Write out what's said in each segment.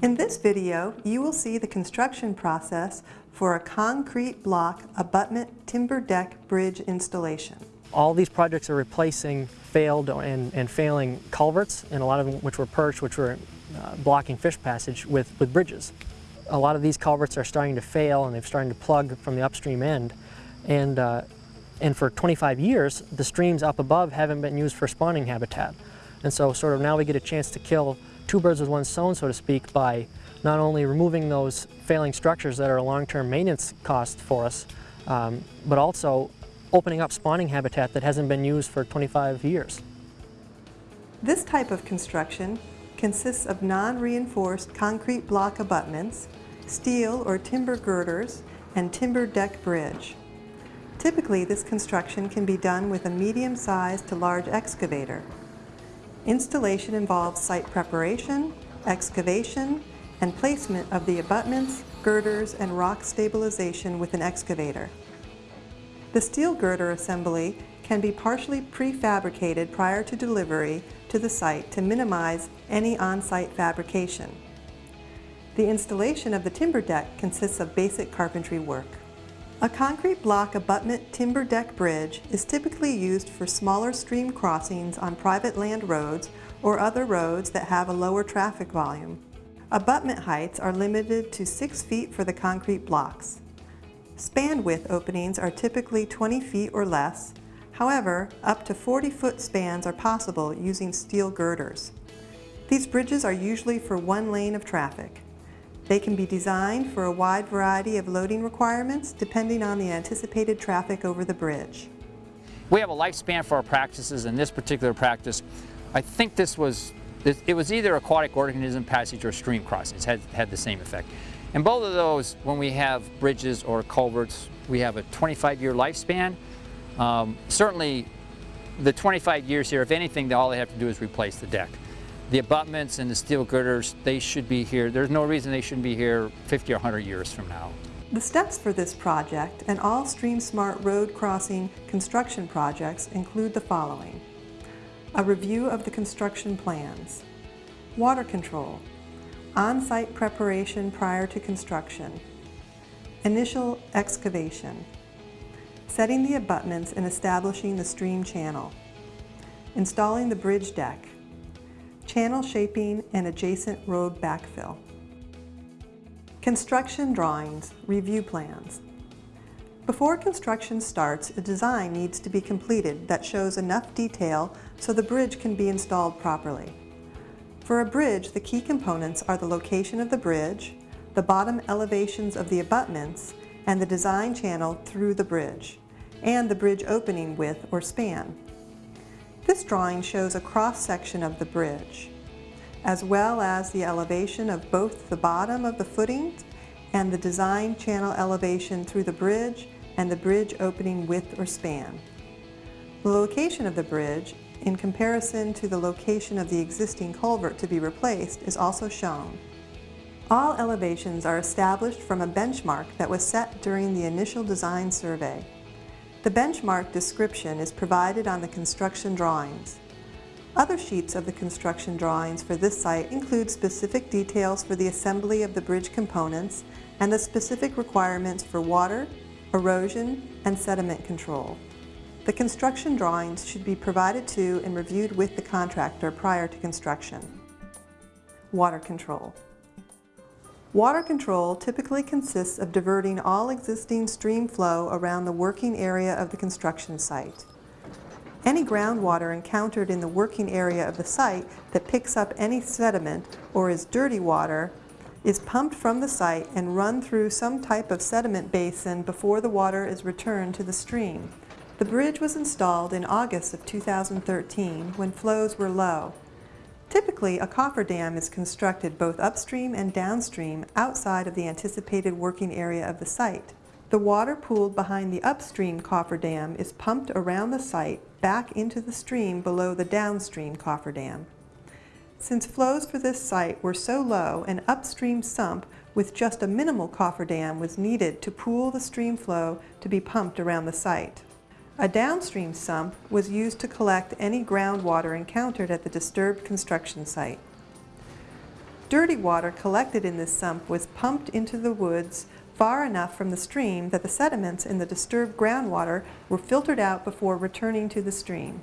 In this video, you will see the construction process for a concrete block abutment timber deck bridge installation. All these projects are replacing failed and, and failing culverts, and a lot of them which were perched, which were uh, blocking fish passage with, with bridges. A lot of these culverts are starting to fail and they're starting to plug from the upstream end. And, uh, and for 25 years, the streams up above haven't been used for spawning habitat. And so sort of now we get a chance to kill two birds with one stone, so to speak, by not only removing those failing structures that are a long-term maintenance cost for us, um, but also opening up spawning habitat that hasn't been used for 25 years. This type of construction consists of non-reinforced concrete block abutments, steel or timber girders, and timber deck bridge. Typically, this construction can be done with a medium-sized to large excavator. Installation involves site preparation, excavation, and placement of the abutments, girders, and rock stabilization with an excavator. The steel girder assembly can be partially prefabricated prior to delivery to the site to minimize any on-site fabrication. The installation of the timber deck consists of basic carpentry work. A concrete block abutment timber deck bridge is typically used for smaller stream crossings on private land roads or other roads that have a lower traffic volume. Abutment heights are limited to 6 feet for the concrete blocks. Span width openings are typically 20 feet or less. However, up to 40-foot spans are possible using steel girders. These bridges are usually for one lane of traffic. They can be designed for a wide variety of loading requirements depending on the anticipated traffic over the bridge. We have a lifespan for our practices. and this particular practice, I think this was, it was either aquatic organism passage or stream crossings had, had the same effect. And both of those, when we have bridges or culverts, we have a 25-year lifespan. Um, certainly, the 25 years here, if anything, all they have to do is replace the deck. The abutments and the steel girders, they should be here. There's no reason they shouldn't be here 50 or 100 years from now. The steps for this project and all Stream Smart road crossing construction projects include the following. A review of the construction plans. Water control. On-site preparation prior to construction. Initial excavation. Setting the abutments and establishing the stream channel. Installing the bridge deck channel shaping, and adjacent road backfill. Construction drawings, review plans. Before construction starts, a design needs to be completed that shows enough detail so the bridge can be installed properly. For a bridge, the key components are the location of the bridge, the bottom elevations of the abutments, and the design channel through the bridge, and the bridge opening width or span. This drawing shows a cross-section of the bridge, as well as the elevation of both the bottom of the footings and the design channel elevation through the bridge and the bridge opening width or span. The location of the bridge, in comparison to the location of the existing culvert to be replaced, is also shown. All elevations are established from a benchmark that was set during the initial design survey. The benchmark description is provided on the construction drawings. Other sheets of the construction drawings for this site include specific details for the assembly of the bridge components and the specific requirements for water, erosion, and sediment control. The construction drawings should be provided to and reviewed with the contractor prior to construction. Water control. Water control typically consists of diverting all existing stream flow around the working area of the construction site. Any groundwater encountered in the working area of the site that picks up any sediment or is dirty water is pumped from the site and run through some type of sediment basin before the water is returned to the stream. The bridge was installed in August of 2013 when flows were low. Typically, a cofferdam is constructed both upstream and downstream outside of the anticipated working area of the site. The water pooled behind the upstream cofferdam is pumped around the site back into the stream below the downstream cofferdam. Since flows for this site were so low, an upstream sump with just a minimal cofferdam was needed to pool the stream flow to be pumped around the site. A downstream sump was used to collect any groundwater encountered at the disturbed construction site. Dirty water collected in this sump was pumped into the woods far enough from the stream that the sediments in the disturbed groundwater were filtered out before returning to the stream.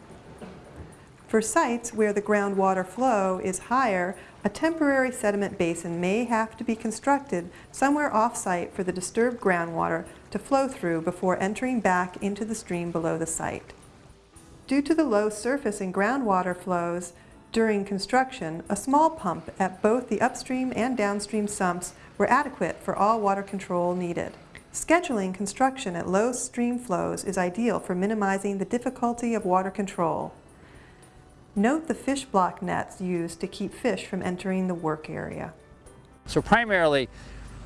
For sites where the groundwater flow is higher, a temporary sediment basin may have to be constructed somewhere off-site for the disturbed groundwater to flow through before entering back into the stream below the site. Due to the low surface and groundwater flows during construction, a small pump at both the upstream and downstream sumps were adequate for all water control needed. Scheduling construction at low stream flows is ideal for minimizing the difficulty of water control. Note the fish block nets used to keep fish from entering the work area. So primarily,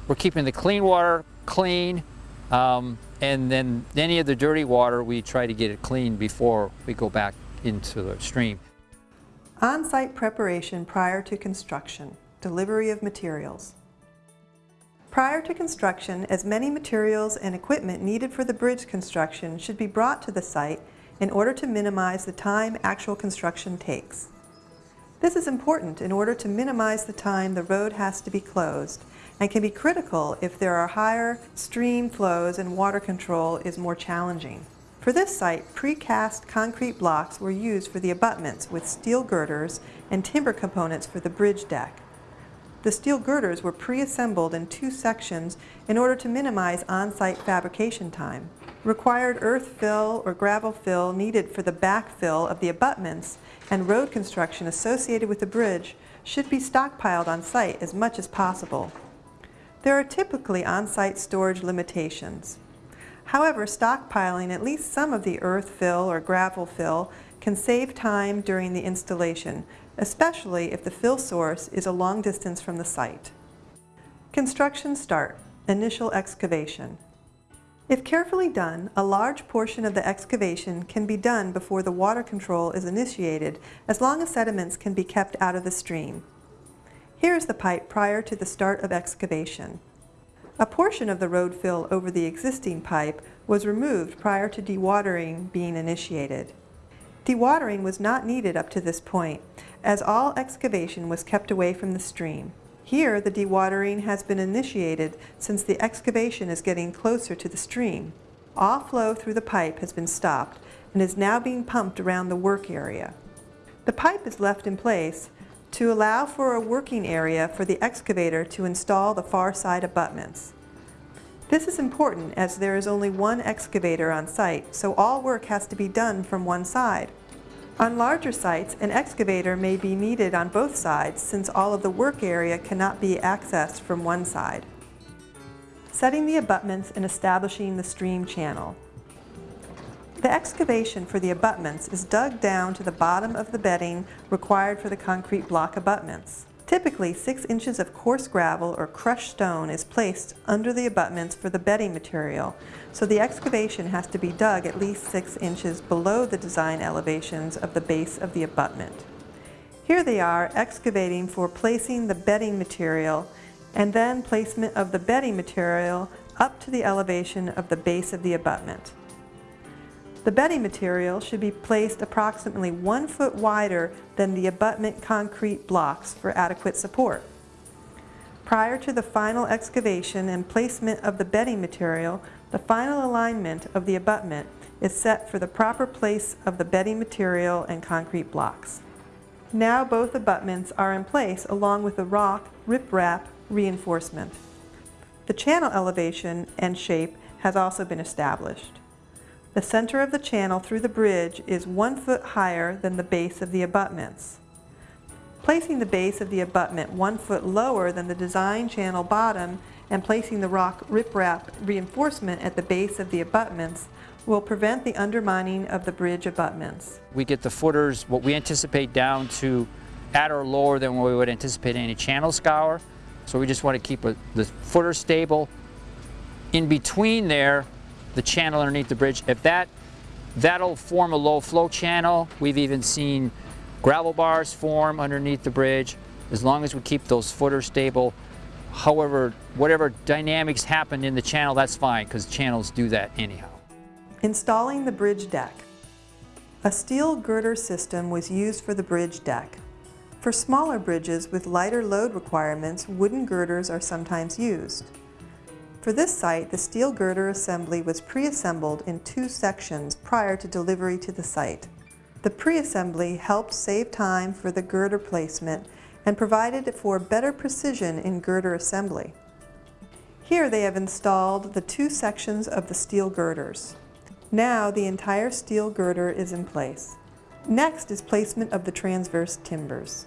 we're keeping the clean water clean, um, and then any of the dirty water, we try to get it clean before we go back into the stream. On-site preparation prior to construction, delivery of materials. Prior to construction, as many materials and equipment needed for the bridge construction should be brought to the site in order to minimize the time actual construction takes. This is important in order to minimize the time the road has to be closed and can be critical if there are higher stream flows and water control is more challenging. For this site, precast concrete blocks were used for the abutments with steel girders and timber components for the bridge deck. The steel girders were pre-assembled in two sections in order to minimize on-site fabrication time. Required earth fill or gravel fill needed for the backfill of the abutments and road construction associated with the bridge should be stockpiled on site as much as possible. There are typically on-site storage limitations. However, stockpiling at least some of the earth fill or gravel fill can save time during the installation, especially if the fill source is a long distance from the site. Construction start, initial excavation. If carefully done, a large portion of the excavation can be done before the water control is initiated as long as sediments can be kept out of the stream. Here is the pipe prior to the start of excavation. A portion of the road fill over the existing pipe was removed prior to dewatering being initiated. Dewatering was not needed up to this point, as all excavation was kept away from the stream. Here, the dewatering has been initiated since the excavation is getting closer to the stream. All flow through the pipe has been stopped and is now being pumped around the work area. The pipe is left in place to allow for a working area for the excavator to install the far side abutments. This is important as there is only one excavator on site, so all work has to be done from one side. On larger sites, an excavator may be needed on both sides since all of the work area cannot be accessed from one side. Setting the abutments and establishing the stream channel. The excavation for the abutments is dug down to the bottom of the bedding required for the concrete block abutments. Typically, 6 inches of coarse gravel or crushed stone is placed under the abutments for the bedding material, so the excavation has to be dug at least 6 inches below the design elevations of the base of the abutment. Here they are excavating for placing the bedding material and then placement of the bedding material up to the elevation of the base of the abutment. The bedding material should be placed approximately one foot wider than the abutment concrete blocks for adequate support. Prior to the final excavation and placement of the bedding material, the final alignment of the abutment is set for the proper place of the bedding material and concrete blocks. Now both abutments are in place along with the rock riprap reinforcement. The channel elevation and shape has also been established. The center of the channel through the bridge is one foot higher than the base of the abutments. Placing the base of the abutment one foot lower than the design channel bottom and placing the rock riprap reinforcement at the base of the abutments will prevent the undermining of the bridge abutments. We get the footers, what we anticipate down to at or lower than what we would anticipate any channel scour. So we just want to keep a, the footer stable. In between there, the channel underneath the bridge. If that, that'll form a low flow channel. We've even seen gravel bars form underneath the bridge as long as we keep those footers stable. However, whatever dynamics happen in the channel, that's fine because channels do that anyhow. Installing the bridge deck. A steel girder system was used for the bridge deck. For smaller bridges with lighter load requirements, wooden girders are sometimes used. For this site, the steel girder assembly was pre-assembled in two sections prior to delivery to the site. The pre-assembly helped save time for the girder placement and provided for better precision in girder assembly. Here they have installed the two sections of the steel girders. Now the entire steel girder is in place. Next is placement of the transverse timbers.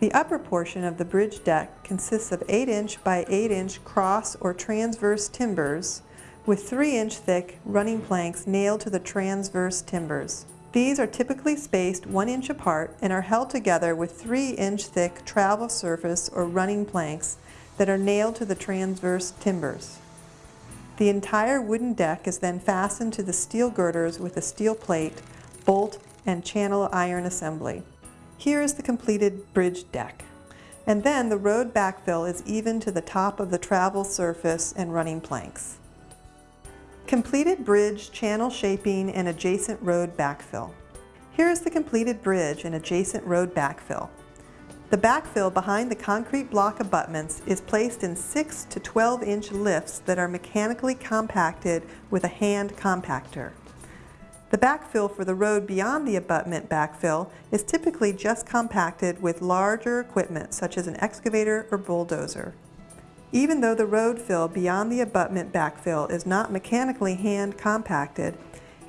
The upper portion of the bridge deck consists of 8-inch by 8-inch cross or transverse timbers with 3-inch thick running planks nailed to the transverse timbers. These are typically spaced 1 inch apart and are held together with 3-inch thick travel surface or running planks that are nailed to the transverse timbers. The entire wooden deck is then fastened to the steel girders with a steel plate, bolt, and channel iron assembly. Here is the completed bridge deck. And then the road backfill is even to the top of the travel surface and running planks. Completed bridge, channel shaping, and adjacent road backfill. Here is the completed bridge and adjacent road backfill. The backfill behind the concrete block abutments is placed in 6 to 12 inch lifts that are mechanically compacted with a hand compactor. The backfill for the road beyond the abutment backfill is typically just compacted with larger equipment such as an excavator or bulldozer. Even though the road fill beyond the abutment backfill is not mechanically hand compacted,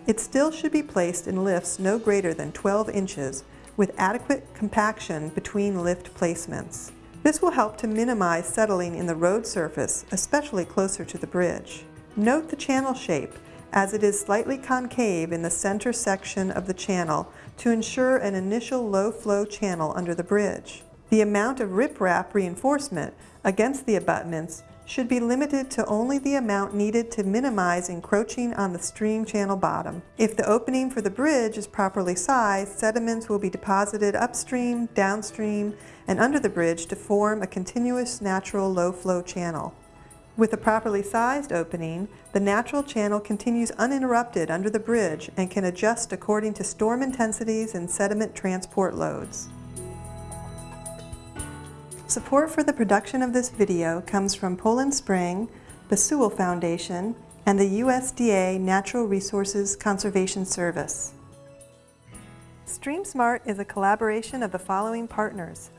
it still should be placed in lifts no greater than 12 inches with adequate compaction between lift placements. This will help to minimize settling in the road surface, especially closer to the bridge. Note the channel shape as it is slightly concave in the center section of the channel to ensure an initial low flow channel under the bridge. The amount of riprap reinforcement against the abutments should be limited to only the amount needed to minimize encroaching on the stream channel bottom. If the opening for the bridge is properly sized, sediments will be deposited upstream, downstream, and under the bridge to form a continuous natural low flow channel. With a properly sized opening, the natural channel continues uninterrupted under the bridge and can adjust according to storm intensities and sediment transport loads. Support for the production of this video comes from Poland Spring, the Sewell Foundation, and the USDA Natural Resources Conservation Service. StreamSmart is a collaboration of the following partners.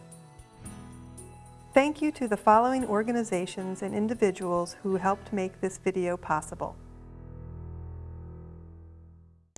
Thank you to the following organizations and individuals who helped make this video possible.